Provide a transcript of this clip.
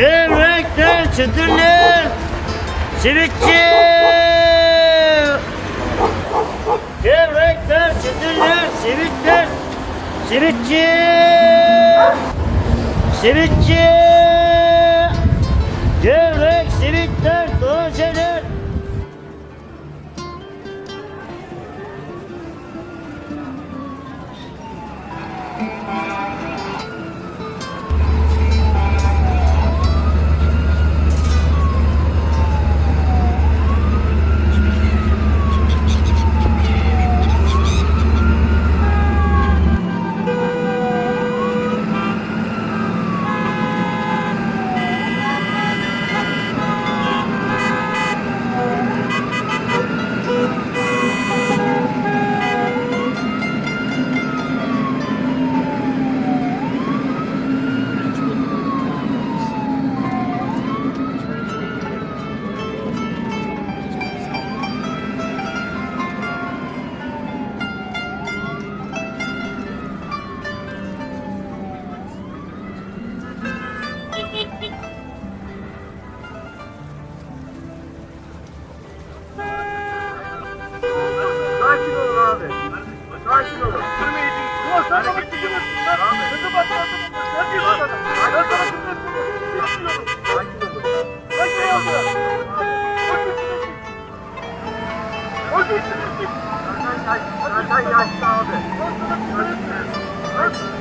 Gevrekler, çıtırlar, simitçi. Gevrekler, çıtırlar, simitler, simitçi. Simitçi. Sakin olun. Yok sen bana kızıyorsun. Kızı bak. Sen bir bak. Ben sana kızıyorsun. Sakin olun. Sakin olun. O geçsin. Zaten yaşlı abi. Bakır